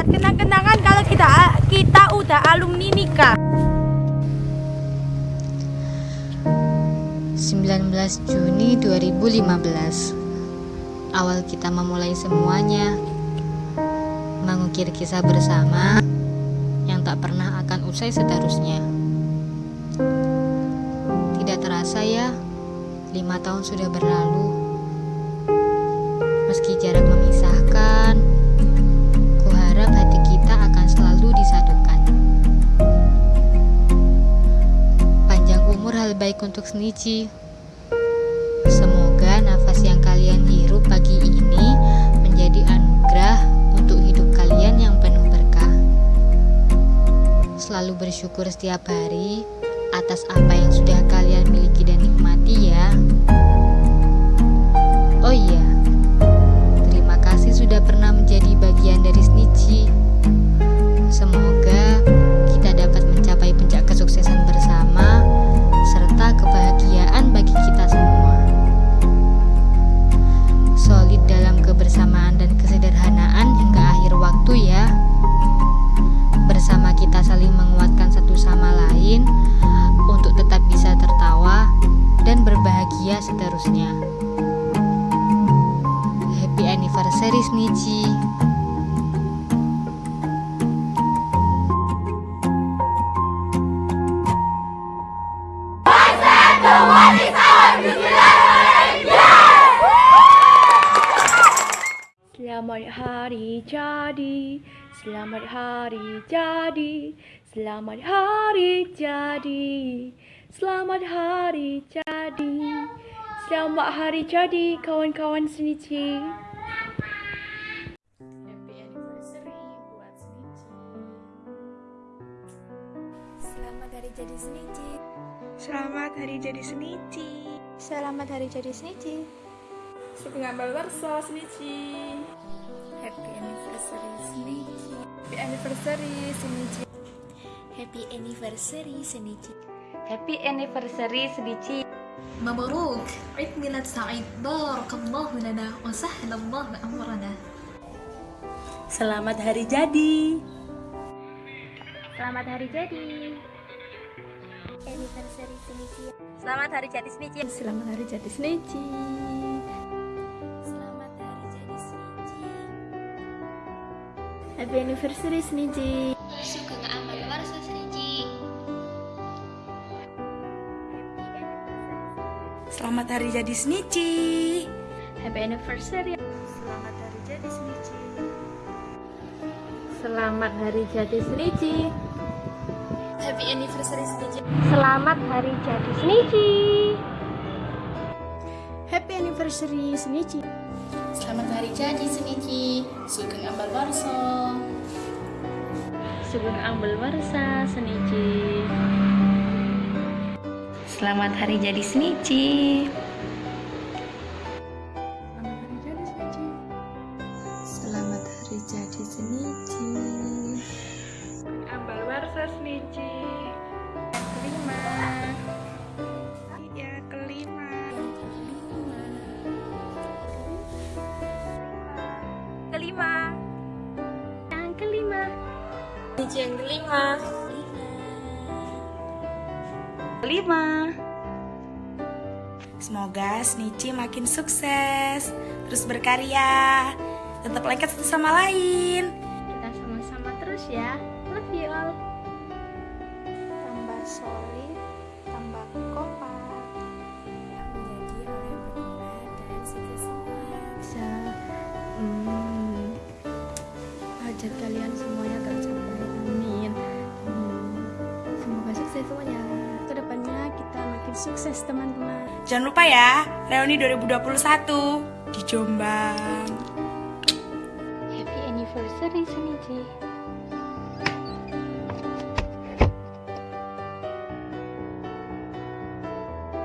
buat kenang-kenangan kalau kita kita udah alumni nikah. 19 Juni 2015 Awal kita memulai semuanya. Mengukir kisah bersama Yang tak pernah akan usai seterusnya. Tidak terasa ya Lima tahun sudah berlalu. Meski jarak untuk Semoga nafas yang kalian hirup pagi ini menjadi anugerah untuk hidup kalian yang penuh berkah. Selalu bersyukur setiap hari atas apa yang sudah kalian berbahagia seterusnya. Happy anniversary Snichi. Selamat hari jadi, selamat hari jadi, selamat hari jadi, selamat hari jadi, selamat hari jadi kawan-kawan Senichi. Happy anniversary buat Senichi. Selamat hari jadi Senichi. Selamat hari jadi Senichi. Selamat hari jadi Senichi. Sugeng Ambal Warsa Senichi. Happy anniversary Senichi. Happy anniversary Senichi. Happy anniversary Senichi. Happy anniversary Senichi. مبروك عيد ميلاد سعيد بارك الله لنا وسهل الله أمرنا Selamat hari jadi. Selamat hari jadi. Anniversary Senichi Selamat hari jadi Senichi. Selamat hari jadi Senichi. Selamat hari jadi Senichi Happy anniversary Senichi. Sugeng Selamat hari jadi Senichi. Happy anniversary. Selamat hari jadi Senichi. Selamat hari jadi Senichi. Happy anniversary Senichi Selamat hari jadi Senichi. Happy anniversary Senichi. Selamat hari jadi Senichi Sugeng amal warsa Sugeng Ambel Warsa Senichi. Selamat hari jadi Senichi. Selamat hari jadi Senichi. Ambal Warsa Senichi. Kelima. Ya kelima. Kelima. Yang kelima. Senichi yang kelima. Kelima. Semoga Senichi makin sukses, terus berkarya, tetap lengket satu sama lain. Kita sama-sama terus ya. Sukses teman-teman. Jangan lupa ya reuni 2021 di Jombang. Happy anniversary Senichi